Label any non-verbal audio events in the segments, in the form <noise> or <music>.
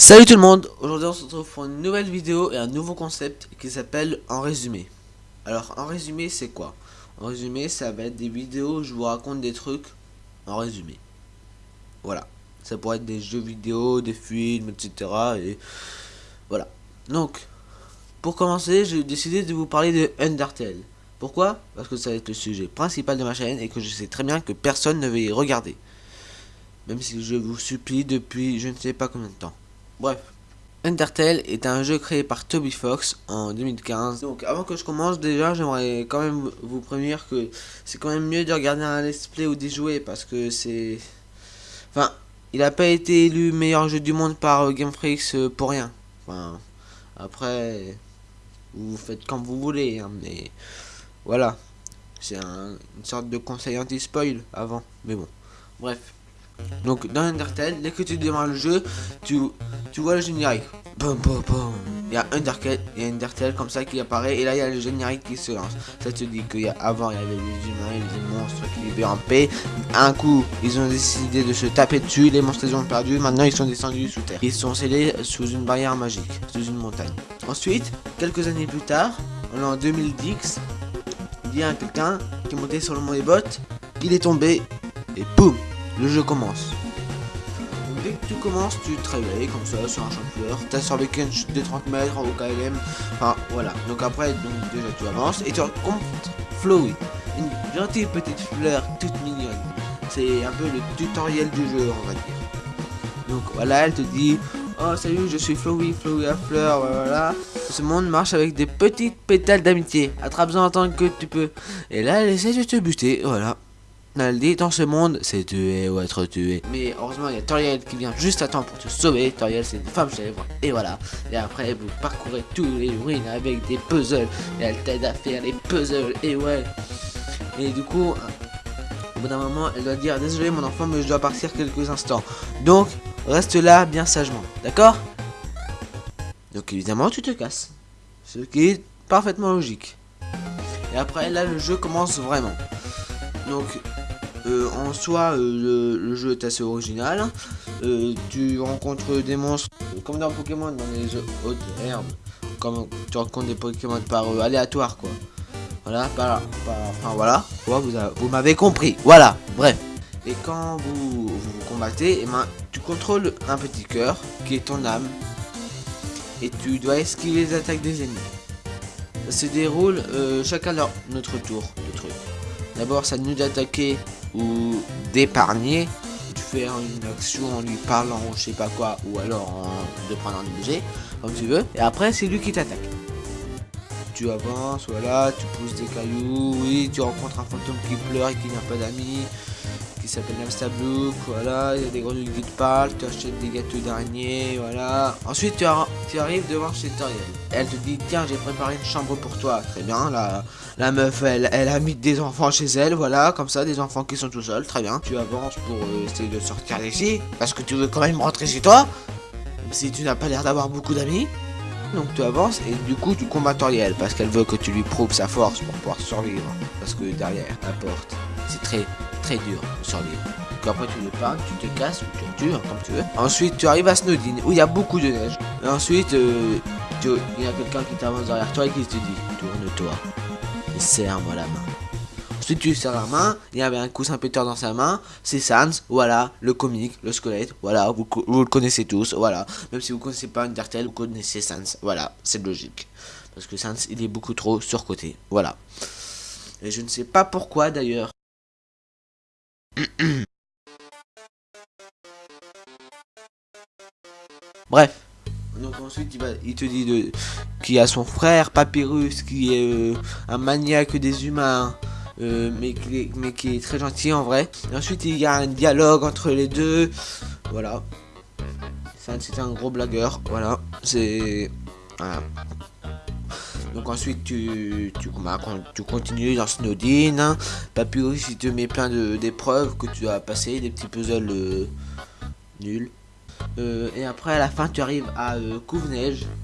Salut tout le monde, aujourd'hui on se retrouve pour une nouvelle vidéo et un nouveau concept qui s'appelle En résumé. Alors en résumé c'est quoi? En résumé ça va être des vidéos où je vous raconte des trucs en résumé. Voilà, ça pourrait être des jeux vidéo, des films, etc. Et voilà. Donc, pour commencer j'ai décidé de vous parler de Undertale. Pourquoi? Parce que ça va être le sujet principal de ma chaîne et que je sais très bien que personne ne va y regarder. Même si je vous supplie depuis je ne sais pas combien de temps. Bref. Undertale est un jeu créé par Toby Fox en 2015. Donc avant que je commence déjà j'aimerais quand même vous prévenir que c'est quand même mieux de regarder un let's play ou d'y jouer parce que c'est... Enfin, il n'a pas été élu meilleur jeu du monde par euh, Game Freaks euh, pour rien. Enfin, après, vous faites comme vous voulez, hein, mais voilà. C'est un, une sorte de conseil anti-spoil avant, mais bon. Bref. Donc dans Undertale, dès que tu démarres le jeu, tu, tu vois le générique. Il y a Undertale, il y a Undertale comme ça qui apparaît et là il y a le générique qui se lance. Ça te dit qu'il y a avant il y avait les humains les monstres qui vivaient en paix. Un coup, ils ont décidé de se taper dessus, les monstres les ont perdus, maintenant ils sont descendus sous terre. Ils sont scellés sous une barrière magique, sous une montagne. Ensuite, quelques années plus tard, en 2010, il y a quelqu'un qui est monté sur le mont des bottes, il est tombé et boum le jeu commence. Dès que tu commences, tu te réveilles comme ça sur un champ de fleurs. T'as survécu une chute de 30 mètres au KLM. Enfin voilà. Donc après, donc déjà tu avances et tu rencontres Flowey. Une gentille petite fleur toute mignonne. C'est un peu le tutoriel du jeu, on va dire. Donc voilà, elle te dit Oh salut, je suis Flowey, Flowey à fleur, voilà. Ce monde marche avec des petites pétales d'amitié. Attrape-en en tant que tu peux. Et là, elle essaie de te buter, voilà. Dit dans ce monde, c'est tuer ou être tué. Mais heureusement, il y a Toriel qui vient juste à temps pour te sauver. Toriel, c'est une femme chèvre. Et voilà. Et après, vous parcourez tous les ruines avec des puzzles. Et elle t'aide à faire les puzzles. Et ouais. Et du coup, au bout d'un moment, elle doit dire Désolé, mon enfant, mais je dois partir quelques instants. Donc, reste là bien sagement. D'accord? Donc, évidemment, tu te casses. Ce qui est parfaitement logique. Et après, là, le jeu commence vraiment. Donc, euh, en soi, euh, le, jeu est assez original. Euh, tu rencontres des monstres comme dans Pokémon, dans les hautes herbes. Comme tu rencontres des Pokémon par aléatoire, quoi. Voilà, par, enfin voilà. vous, m'avez compris. Voilà, bref. Et quand vous, vous, combattez, et eh ben, tu contrôles un petit cœur qui est ton âme. Et tu dois esquiver les attaques des ennemis. Ça se déroule chacun leur notre tour de truc. D'abord, ça nous d'attaquer ou d'épargner, de faire une action en lui parlant ou je sais pas quoi, ou alors de prendre un objet, comme tu veux. Et après, c'est lui qui t'attaque. Tu avances, voilà, tu pousses des cailloux, oui, tu rencontres un fantôme qui pleure et qui n'a pas d'amis qui s'appelle Blue, voilà, il y a des grenouilles qui te parlent, tu achètes des gâteaux d'araignée, voilà. Ensuite tu, tu, arrives devant chez Toriel. Elle te dit tiens j'ai préparé une chambre pour toi, très bien, la, la meuf elle, elle a mis des enfants chez elle, voilà, comme ça, des enfants qui sont tout seuls, très bien. Tu avances pour euh, essayer de sortir d'ici, parce que tu veux quand même rentrer chez toi, si tu n'as pas l'air d'avoir beaucoup d'amis. Donc tu avances et du coup tu combats Toriel parce qu'elle veut que tu lui prouves sa force pour pouvoir survivre. Parce que derrière la porte, c'est très très dur de survivre. Donc après tu le parles, tu te casses tu hein, comme tu veux. Ensuite tu arrives à Snowdin où il y a beaucoup de neige. Et ensuite euh, il y a quelqu'un qui t'avance derrière toi et qui te dit tourne-toi et serre-moi la main. Ensuite tu serres la main, il y avait un coussin péteur dans sa main, c'est Sans, voilà, le comique, le squelette, voilà, vous, vous, le connaissez tous, voilà. Même si vous connaissez pas Undertale, vous connaissez Sans, voilà, c'est logique. Parce que Sans, il est beaucoup trop surcoté, voilà. Et je ne sais pas pourquoi d'ailleurs. <clears throat> Bref. Donc ensuite il, va, il te dit qu'il a son frère Papyrus qui est euh, un maniaque des humains. Euh, mais, qui est, très gentil en vrai. Ensuite il y a un dialogue entre les deux. Voilà. C'est un gros blagueur. Voilà. C'est... Donc ensuite tu, tu, bah, tu continues dans Snowdin. Papyrus il te met plein d'épreuves que tu as passé, des petits puzzles euh, nuls. Euh, et après à la fin tu arrives à euh.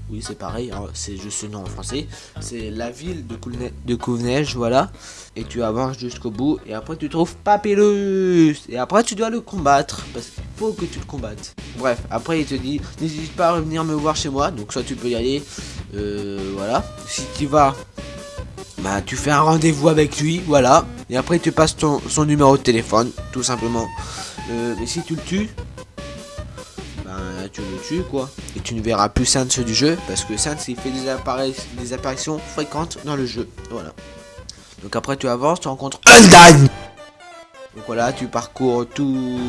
Oui c'est pareil, hein, c'est juste le nom en français. C'est la ville de Couve-Neige, voilà. Et tu avances jusqu'au bout. Et après tu trouves Papyrus. Et après tu dois le combattre. Parce qu'il faut que tu le combattes. Bref, après il te dit, n'hésite pas à revenir me voir chez moi. Donc soit tu peux y aller. Euh, voilà. Si tu vas bah tu fais un rendez-vous avec lui, voilà. Et après tu passes ton, son numéro de téléphone, tout simplement. Euh, mais si tu le tues, bah tu le tues quoi. Et tu ne verras plus Sans du jeu, parce que Sans il fait des, des apparitions fréquentes dans le jeu, voilà. Donc après tu avances, tu rencontres Undyne Donc voilà, tu parcours tout,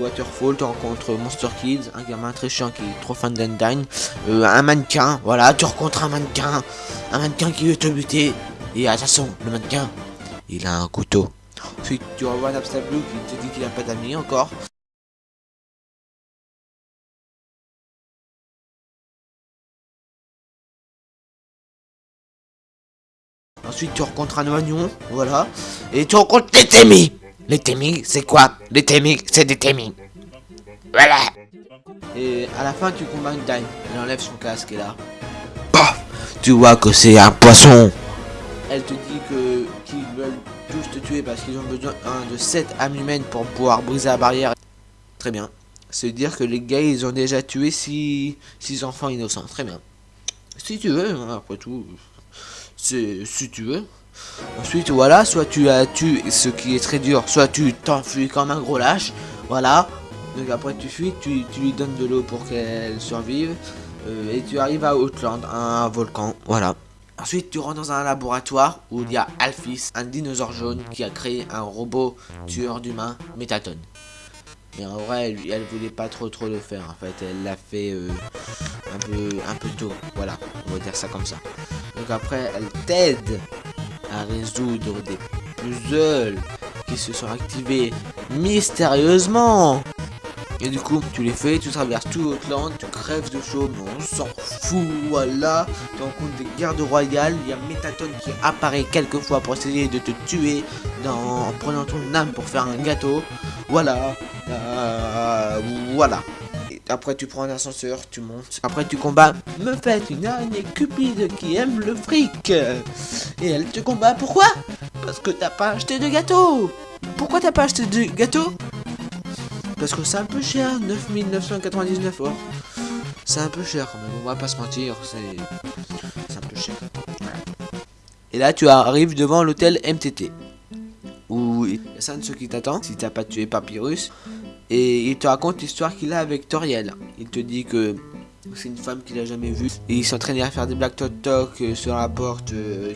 Waterfall, tu rencontres Monster Kids, un gamin très chiant qui est trop fan d'Undyne, euh, un mannequin, voilà, tu rencontres un mannequin, un mannequin qui veut te buter, et attention, le mannequin, il a un couteau. Ensuite, tu revois Napstablu qui te dit qu'il a pas d'amis encore. Ensuite, tu rencontres un oignon, voilà. Et tu rencontres les Témis. Les Témis, c'est quoi Les Témis, c'est des Témis. Voilà. Et à la fin, tu combats une dame. Elle enlève son casque et là. Paf Tu vois que c'est un poisson. Elle te dit que qu'ils veulent tous te tuer parce qu'ils ont besoin de 7 âmes humaines pour pouvoir briser la barrière. Très bien. C'est dire que les gars, ils ont déjà tué 6 enfants innocents. Très bien. Si tu veux, hein, après tout si tu veux. Ensuite, voilà, soit tu as tué ce qui est très dur, soit tu t'enfuis comme un gros lâche. Voilà. Donc après tu fuis, tu, lui donnes de l'eau pour qu'elle survive. Euh, et tu arrives à Outland, un volcan. Voilà. Ensuite, tu rentres dans un laboratoire où il y a Alphys, un dinosaure jaune qui a créé un robot tueur d'humains, Métatone. Mais en vrai, elle, elle, voulait pas trop trop le faire. En fait, elle l'a fait euh, un peu un peu tôt. Voilà, on va dire ça comme ça. Donc après, elle t'aide résoudre des puzzles qui se sont activés mystérieusement. Et du coup, tu les fais, tu traverses tout Outland, tu crèves de chaud, mais on s'en fout, voilà. Tu rencontres des gardes royales, il y a Métatone qui apparaît quelques fois pour essayer de te tuer en prenant ton âme pour faire un gâteau. Voilà, euh, voilà. Après, tu prends un ascenseur, tu montes. Après, tu combats Me faites une araignée cupide qui aime le fric. Et elle te combat. Pourquoi? Parce que t'as pas acheté de gâteau. Pourquoi t'as pas acheté de gâteau? Parce que c'est un peu cher. 9999 or. C'est un peu cher, mais on va pas se mentir. C'est un peu cher. Et là, tu arrives devant l'hôtel MTT. Où il y a ça de ceux qui t'attend si t'as pas tué Papyrus. Et il te raconte l'histoire qu'il a avec Toriel. Il te dit que c'est une femme qu'il a jamais vue. Et il s'entraînait à faire des blagues toc toc sur la porte euh,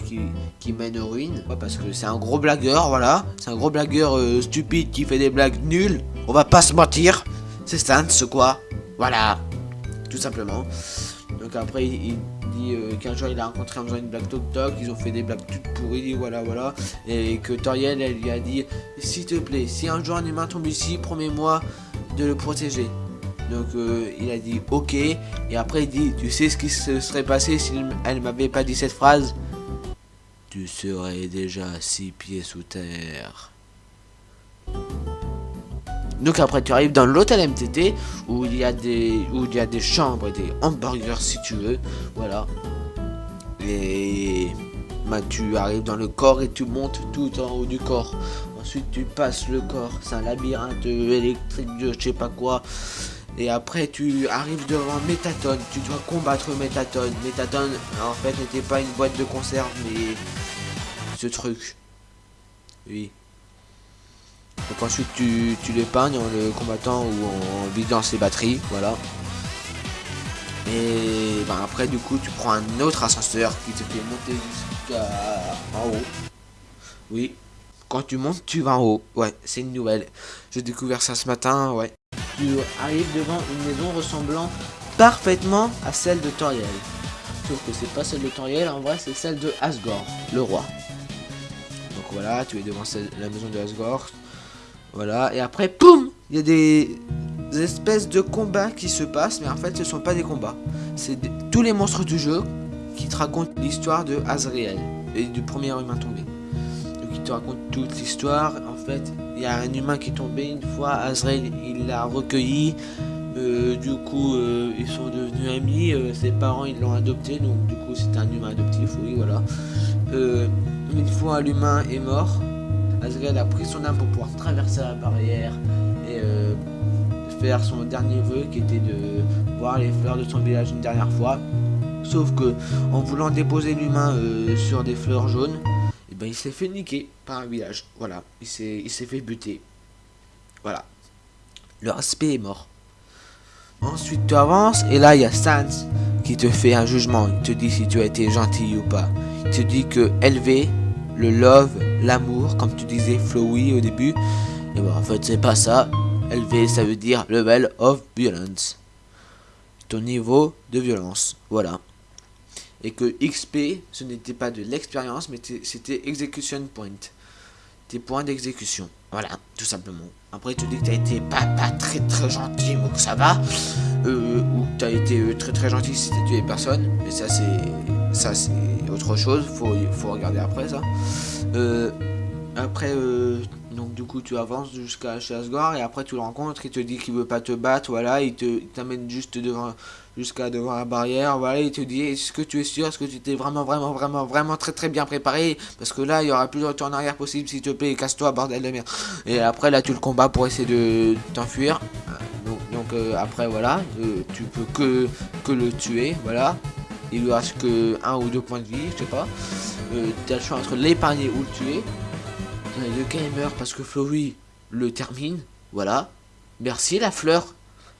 qui, mène aux ruines. parce que c'est un gros blagueur, voilà. C'est un gros blagueur euh, stupide qui fait des blagues nulles. On va pas se mentir. C'est ce quoi. Voilà. Tout simplement. Donc après, il, dit qu'un jour il a rencontré en faisant une blague toc toc. Ils ont fait des blagues toutes pourries, voilà, voilà. Et que Toriel, elle lui a dit S'il te plaît, si un jour un humain tombe ici, promets-moi de le protéger. Donc euh, il a dit ok. Et après il dit Tu sais ce qui se serait passé si elle m'avait pas dit cette phrase? Tu serais déjà six pieds sous terre. Donc après tu arrives dans l'hôtel MTT où il y a des où il y a des chambres et des hamburgers si tu veux. Voilà. Et bah, tu arrives dans le corps et tu montes tout en haut du corps. Ensuite tu passes le corps. C'est un labyrinthe électrique de je sais pas quoi. Et après tu arrives devant Métatone. Tu dois combattre Métatone. Métatone en fait n'était pas une boîte de conserve mais ce truc. Oui. Donc ensuite tu, tu l'épargnes en le combattant ou en vidant ses batteries, voilà. Et ben après du coup tu prends un autre ascenseur qui te fait monter jusqu'à en haut. Oui. Quand tu montes, tu vas en haut. Ouais, c'est une nouvelle. J'ai découvert ça ce matin, ouais. Tu arrives devant une maison ressemblant parfaitement à celle de Toriel. Sauf que c'est pas celle de Toriel, en vrai c'est celle de Asgore, le roi. Donc voilà, tu es devant la maison de Asgore. Voilà, et après, poum Il y a des, espèces de combats qui se passent, mais en fait, ce sont pas des combats. C'est tous les monstres du jeu qui te racontent l'histoire de Azrael et du premier humain tombé. Donc, il te raconte toute l'histoire. En fait, il y a un humain qui est tombé une fois. Azrael, il l'a recueilli. Euh, du coup, euh, ils sont devenus amis. Euh, ses parents, ils l'ont adopté. Donc, du coup, c'est un humain adoptif. Oui, voilà. une fois l'humain est mort, A pris son âme pour pouvoir traverser la barrière et faire son dernier vœu qui était de voir les fleurs de son village une dernière fois. Sauf que en voulant déposer l'humain sur des fleurs jaunes, et eh ben, il s'est fait niquer par un village. Voilà, il s'est fait buter. Voilà. Le respect est mort. Ensuite, tu avances et là, il y a Sans qui te fait un jugement. Il te dit si tu as été gentil ou pas. Il te dit que élever le love, l'amour, comme tu disais flowy au début, et ben en fait, c'est pas ça. Élevé, ça veut dire level of violence. Ton niveau de violence. Voilà. Et que XP, ce n'était pas de l'expérience, mais c'était execution point. Tes points d'exécution. Voilà, tout simplement. Après, tu dis que t'as été pas, pas très très gentil, mais que ça va. Euh, ou que t'as été euh, très très gentil si t'as tué personne. Mais ça, c'est ça c'est autre chose. Faut, faut regarder après ça. Euh, après, euh, donc du coup, tu avances jusqu'à Asgore et après tu le rencontres. Il te dit qu'il veut pas te battre. Voilà, il te t'amène juste devant jusqu'à devant la barrière. Voilà, il te dit est-ce que tu es sûr Est-ce que tu t'es vraiment, vraiment, vraiment, vraiment très, très bien préparé? Parce que là, il y aura plus de retour en arrière possible, s'il te plaît. Casse-toi, bordel de merde. Et après, là, tu le combats pour essayer de t'enfuir. Donc, donc euh, après, voilà, euh, tu peux que, que le tuer. Voilà. Il lui reste que un ou deux points de vie, je sais pas. Euh, tu as le choix entre l'épargner ou le tuer. Le gamer parce que Flowey le termine. Voilà. Merci la fleur.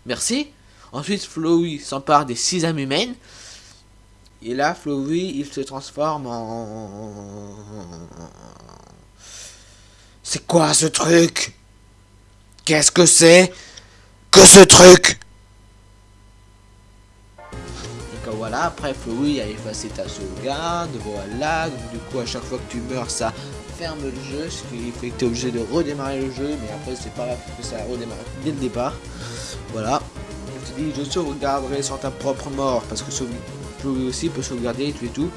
Merci. Ensuite, Flowey s'empare des six âmes humaines. Et là, Flowey, il se transforme en... C'est quoi ce truc? Qu'est-ce que c'est? Que ce truc? Donc après Flowey a effacé ta sauvegarde, voilà, donc du coup à chaque fois que tu meurs ça ferme le jeu, ce qui fait que tu es obligé de redémarrer le jeu, mais après c'est pas grave que ça redémarre dès le départ. Voilà je sauvegarderai sur ta propre mort, parce que Chloé aussi peut sauvegarder et tuer tout.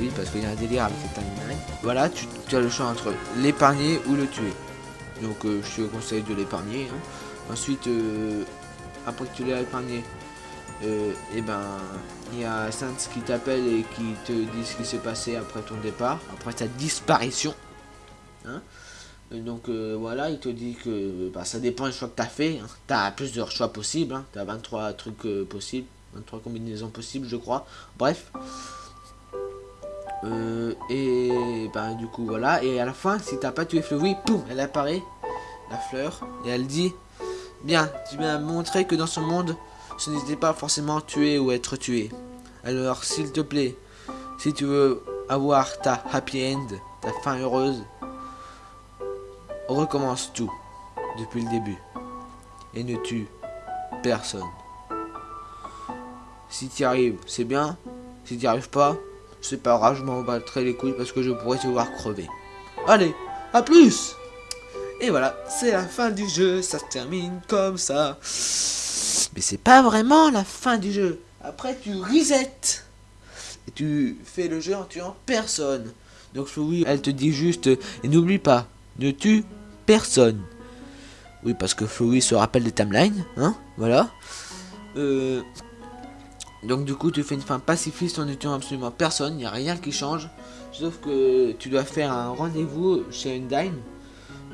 Oui, parce qu'il y a un délire avec cette animal. Voilà, tu, as le choix entre l'épargner ou le tuer. Donc euh, je te conseille de l'épargner. Hein. Ensuite, euh, après que tu l'as épargné, et euh, eh ben il y a Saints qui t'appelle et qui te dit ce qui s'est passé après ton départ, après ta disparition. Hein donc euh, voilà, il te dit que bah, ça dépend du choix que tu as fait. Hein. Tu as plusieurs choix possibles. Hein. Tu as 23 trucs euh, possibles. 23 combinaisons possibles, je crois. Bref. Euh, et bah, du coup, voilà. Et à la fin, si t'as pas tué Fleury, poum, elle apparaît. La fleur. Et elle dit Bien, tu m'as montré que dans ce monde, ce n'était pas forcément tuer ou être tué. Alors, s'il te plaît, si tu veux avoir ta happy end, ta fin heureuse, recommence tout depuis le début et ne tue personne. Si tu arrives, c'est bien. Si tu arrives pas, c'est pas grave, je m'en battrai les couilles parce que je pourrais te voir crever. Allez, à plus Et voilà, c'est la fin du jeu, ça se termine comme ça. C'est pas vraiment la fin du jeu. Après, tu reset. Et tu fais le jeu en tuant personne. Donc oui, elle te dit juste, et n'oublie pas, ne tue personne. Oui, parce que Flowey se rappelle des timelines, hein, voilà. Euh, donc du coup, tu fais une fin pacifiste en ne tuant absolument personne, il n'y a rien qui change. Sauf que tu dois faire un rendez-vous chez Undyne.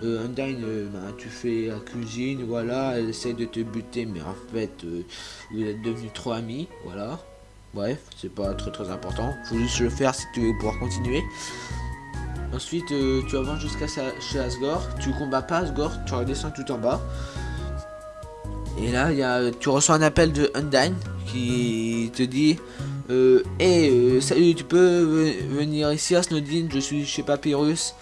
Euh, euh, ben, tu fais la cuisine, voilà, elle essaie de te buter, mais en fait, euh, vous êtes devenus trop amis, voilà. Bref, c'est pas très très important. Faut juste le faire si tu veux pouvoir continuer. Ensuite, euh, tu avances jusqu'à chez Asgore. Tu combats pas Asgore, tu redescends tout en bas. Et là, y a, tu reçois un appel de Undyne qui te dit euh, Hey, euh, salut, tu peux venir ici à Snowdin, je suis chez Papyrus.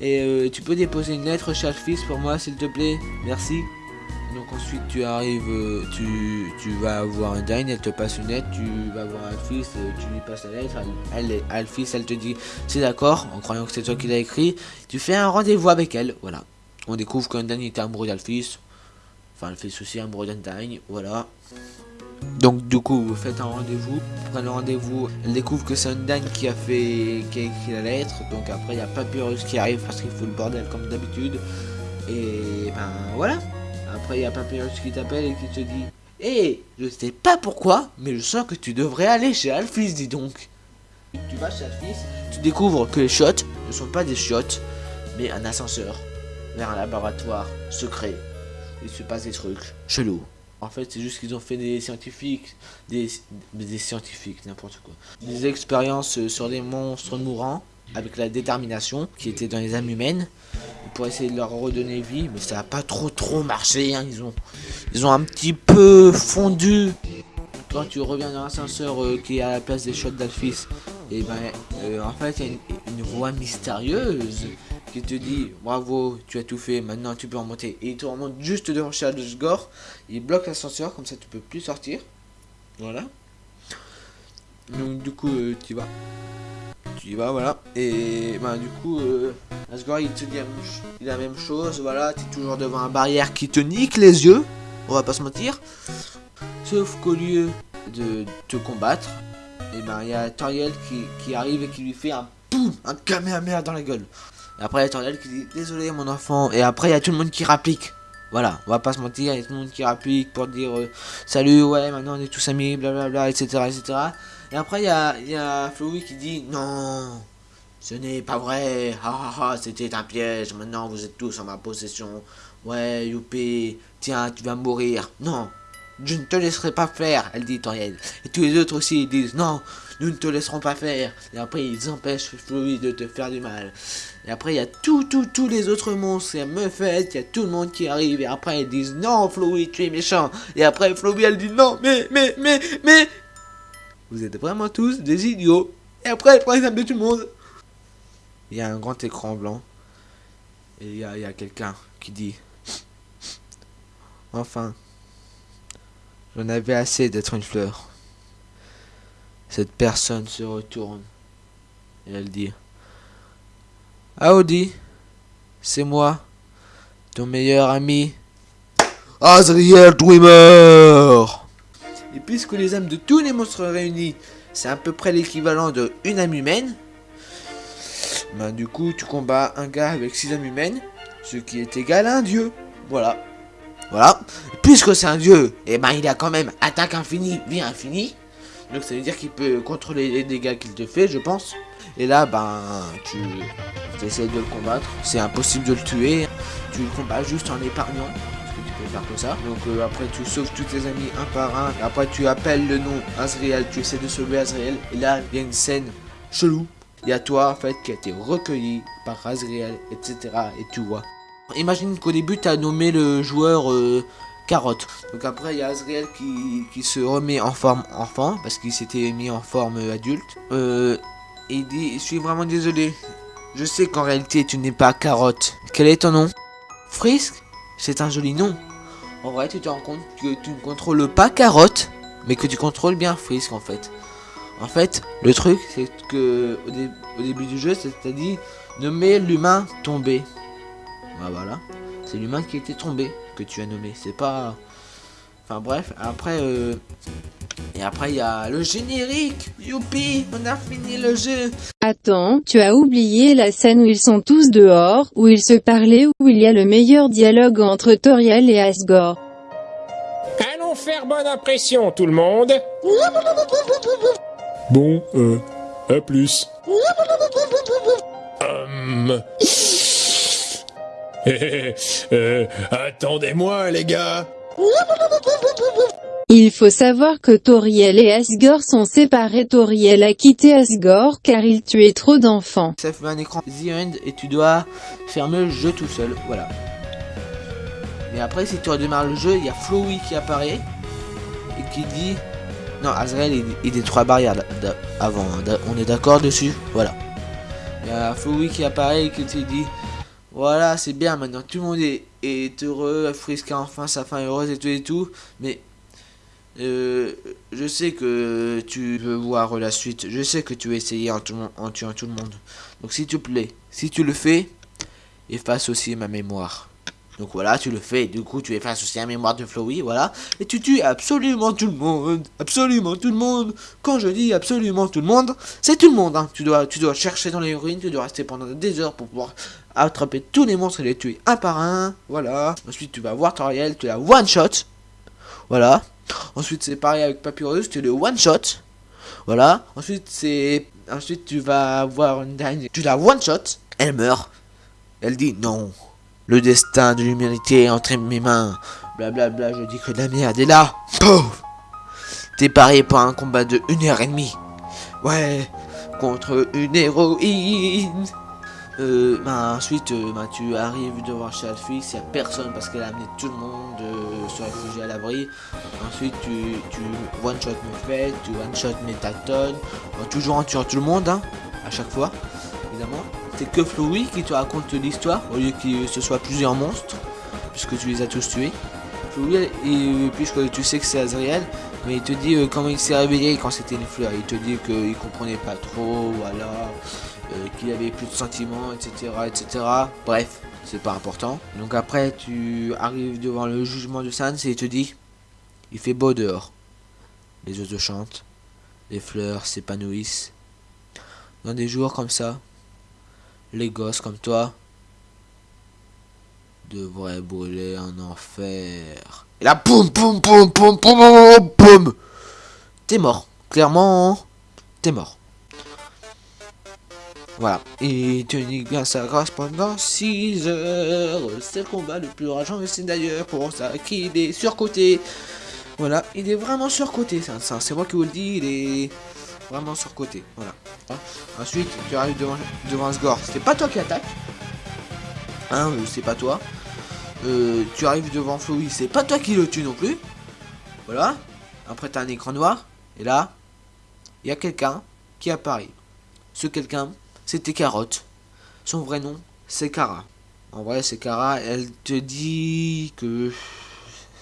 Et euh, tu peux déposer une lettre chez Alphys pour moi, s'il te plaît Merci. Donc ensuite tu arrives, euh, tu, tu vas voir un dine, elle te passe une lettre, tu vas voir Alphys, euh, tu lui passes la lettre, elle, Alphys, elle te dit c'est d'accord, en croyant que c'est toi qui l'as écrit, tu fais un rendez-vous avec elle, voilà. On découvre qu'Undyne était amoureux d'Alphys, enfin Alphys aussi amoureux d'Undyne, voilà. Donc du coup vous faites un rendez-vous, vous prenez le rendez-vous, elle découvre que c'est Undyne qui a fait, qui a écrit la lettre, donc après il y a Papyrus qui arrive parce qu'il faut le bordel comme d'habitude, et ben voilà. Après, il y a Papyrus qui t'appelle et qui te dit Et je sais pas pourquoi, mais je sens que tu devrais aller chez Alphys, dis donc. Tu vas chez Alphys, tu découvres que les shots ne sont pas des shots, mais un ascenseur vers un laboratoire secret. Il se passe des trucs chelous. En fait, c'est juste qu'ils ont fait des scientifiques, des, scientifiques, n'importe quoi. Des expériences sur des monstres mourants avec la détermination qui était dans les âmes humaines pour essayer de leur redonner vie, mais ça a pas trop trop marché. Hein. Ils ont un petit peu fondu. Quand tu reviens dans l'ascenseur euh, qui est à la place des shots d'Alphys, et ben euh, en fait il y a une, voix mystérieuse qui te dit bravo, tu as tout fait, maintenant tu peux en monter. Et il te remonte juste devant Gore, il bloque l'ascenseur, comme ça tu peux plus sortir. Voilà. Donc du coup euh, tu vas tu y vas, voilà. Et ben, du coup, euh, Asgore, il te dit la même chose, voilà. Tu es toujours devant un barrière qui te nique les yeux, on va pas se mentir. Sauf qu'au lieu de te combattre, et ben, il y a Toriel qui, arrive et qui lui fait un boum, un kamehameha dans la gueule. Et après, il y a Toriel qui dit Désolé, mon enfant. Et après, il y a tout le monde qui rapplique. Voilà, on va pas se mentir, il y a tout le monde qui rapplique pour dire euh, Salut, ouais, maintenant on est tous amis, blablabla, etc. etc. Et après, il y a, y a qui dit Non, ce n'est pas vrai. Ha c'était un piège. Maintenant, vous êtes tous en ma possession. Ouais, youpi, tiens, tu vas mourir. Non, je ne te laisserai pas faire, elle dit Toriel. Et tous les autres aussi ils disent Non, nous ne te laisserons pas faire. Et après, ils empêchent Flowey de te faire du mal. Et après, il y a tous, tous, tous les autres monstres. Il y a Muffet, il y a tout le monde qui arrive. Et après, ils disent Non, Flowey, tu es méchant. Et après, Flowey, elle dit Non, mais, mais, mais, mais, vous êtes vraiment tous des idiots. Et après, elle prend l'exemple de tout le monde. Il y a un grand écran blanc. Et il y a, quelqu'un qui dit Enfin, j'en avais assez d'être une fleur. Cette personne se retourne. Et elle dit Audi, c'est moi, ton meilleur ami, Azriel Dreamer et puisque les âmes de tous les monstres réunis, c'est à peu près l'équivalent de une âme humaine, ben du coup tu combats un gars avec six âmes humaines, ce qui est égal à un dieu. Voilà. Voilà. Puisque c'est un dieu, et eh ben il a quand même attaque infinie, vie infinie. Donc ça veut dire qu'il peut contrôler les dégâts qu'il te fait, je pense. Et là, ben, tu, tu essaies de le combattre. C'est impossible de le tuer. Tu le combats juste en épargnant faire comme ça. Donc euh, après tu sauves tous tes amis un par un. Après tu appelles le nom Azriel, tu essaies de sauver Azriel. Et là il y a une scène chelou. Il y a toi en fait qui a été recueilli par Azriel, etc. Et tu vois. Imagine qu'au début tu as nommé le joueur euh, Carotte. Donc après il y a Azriel qui, se remet en forme enfant parce qu'il s'était mis en forme adulte. Euh, et il dit je suis vraiment désolé. Je sais qu'en réalité tu n'es pas Carotte. Quel est ton nom? Frisk C'est un joli nom. En vrai, tu te rends compte que tu ne contrôles pas Carotte, mais que tu contrôles bien Frisk en fait. En fait, le truc, c'est que au, début du jeu, c'est-à-dire nommer l'humain tombé. Bah voilà, c'est l'humain qui était tombé que tu as nommé. C'est pas. Enfin bref, après. Euh... Et après, il y a le générique. Youpi, on a fini le jeu. Attends, tu as oublié la scène où ils sont tous dehors, où ils se parlaient, où il y a le meilleur dialogue entre Toriel et Asgore. Allons faire bonne impression, tout le monde. Bon, euh, à plus. <laughs> Hum... <laughs> euh, attendez-moi, les gars. Il faut savoir que Toriel et Asgore sont séparés. Toriel a quitté Asgore car il tuait trop d'enfants. Ça fait un écran The End et tu dois fermer le jeu tout seul. Voilà. Mais après, si tu redémarres le jeu, il y a Flowey qui apparaît et qui dit non, Azrael il, il détruit la barrière avant. On est d'accord dessus? Voilà. Il y a Flowey qui apparaît et qui te dit Voilà, c'est bien maintenant. Tout le monde est, heureux. Friska enfin sa fin heureuse et tout et tout. Mais euh, je sais que tu veux voir la suite. Je sais que tu veux essayer en, en tuant tout le monde. Donc s'il te plaît, si tu le fais, efface aussi ma mémoire. Donc voilà, tu le fais. Du coup, tu effaces aussi la mémoire de Flowey, voilà. Et tu tues absolument tout le monde. Absolument tout le monde. Quand je dis absolument tout le monde, c'est tout le monde. Hein. Tu, dois, tu dois chercher dans les ruines. Tu dois rester pendant des heures pour pouvoir attraper tous les monstres et les tuer un par un. Voilà. Ensuite, tu vas voir Toriel. Tu la one shot. Voilà. Ensuite, c'est pareil avec Papyrus, tu le one shot. Voilà. Ensuite, c'est. Ensuite, tu vas avoir une dernière. Tu la one shot. Elle meurt. Elle dit non. Le destin de l'humanité est entre mes mains. Blablabla, je dis que la merde. Et là, pouf T'es paré pour un combat de 1 heure et demie. Ouais, contre une héroïne. Euh, bah, ensuite, euh, bah, tu arrives devant Chalfix, il n'y a personne parce qu'elle a amené tout le monde euh, se réfugier à l'abri. Ensuite, tu, tu one-shot Muffet, tu one-shot Métaton, toujours en tuant tout le monde, hein, à chaque fois, évidemment. C'est que Flowey qui te raconte l'histoire, au lieu que ce soit plusieurs monstres, puisque tu les as tous tués. Flowey, puisque tu sais que c'est Azriel, mais il te dit euh, comment il s'est réveillé quand c'était une fleur. Il te dit qu'il comprenait pas trop, voilà. Euh, qu'il avait plus de sentiments, etc., etc. Bref, c'est pas important. Donc après, tu arrives devant le jugement de Sans et il te dit, il fait beau dehors. Les oiseaux chantent, les fleurs s'épanouissent. Dans des jours comme ça, les gosses comme toi devraient brûler en enfer. Et là, boum, boum, boum, boum, boum, boum, T'es mort. Clairement, t'es mort. Voilà. Et Tony gagne sa grâce pendant 6 heures. C'est le combat le plus rageant, et c'est d'ailleurs pour ça qu'il est surcoté. Voilà, il est vraiment surcoté, ça, c'est moi qui vous le dis, il est vraiment surcoté. Voilà. Ensuite, tu arrives devant, devant Sgore. C'est pas toi qui attaque. Hein, euh, c'est pas toi. Euh, tu arrives devant Flowey, c'est pas toi qui le tue non plus. Voilà. Après, t'as un écran noir. Et là, il y a quelqu'un qui apparaît. Ce quelqu'un, c'était Carotte. Son vrai nom, c'est Cara. En vrai, c'est Cara. Elle te dit que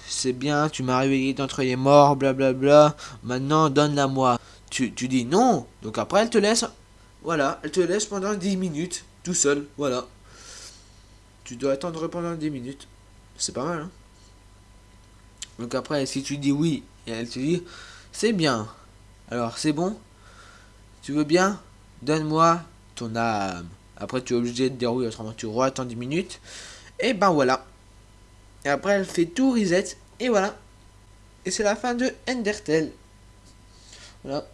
c'est bien, tu m'as réveillé d'entre les morts, blablabla. Maintenant, donne-la moi. Tu, tu dis non. Donc après, elle te laisse. Voilà, elle te laisse pendant 10 minutes, tout seul. Voilà. Tu dois attendre pendant 10 minutes. C'est pas mal, hein Donc après, si tu dis oui, et elle te dit, c'est bien. Alors, c'est bon? Tu veux bien? Donne-moi ton âme. Après, tu es obligé de dire oui, autrement tu attends 10 minutes. Et ben voilà. Et après, elle fait tout reset. Et voilà. Et c'est la fin de Endertel. Voilà.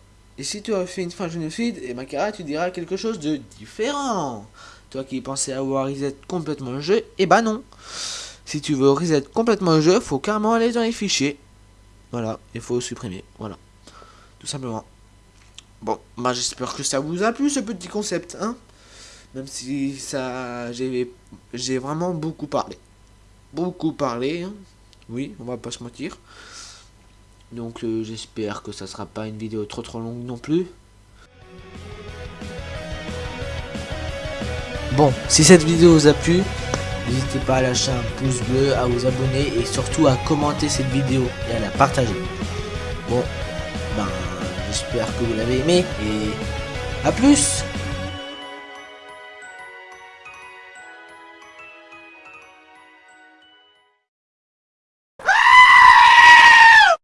Et si tu as fait une fin génocide, et ben Kara, tu diras quelque chose de différent. Toi qui pensais avoir reset complètement le jeu, et eh ben non. Si tu veux reset complètement le jeu, faut carrément aller dans les fichiers. Voilà, il faut supprimer. Voilà. Tout simplement. Bon, bah j'espère que ça vous a plu ce petit concept, hein Même si ça... J'ai vraiment beaucoup parlé. Beaucoup parlé, hein Oui, on va pas se mentir. Donc euh, j'espère que ça sera pas une vidéo trop trop longue non plus. Bon, si cette vidéo vous a plu, n'hésitez pas à lâcher un pouce bleu, à vous abonner et surtout à commenter cette vidéo et à la partager. Bon, ben... J'espère que vous l'avez aimé et à plus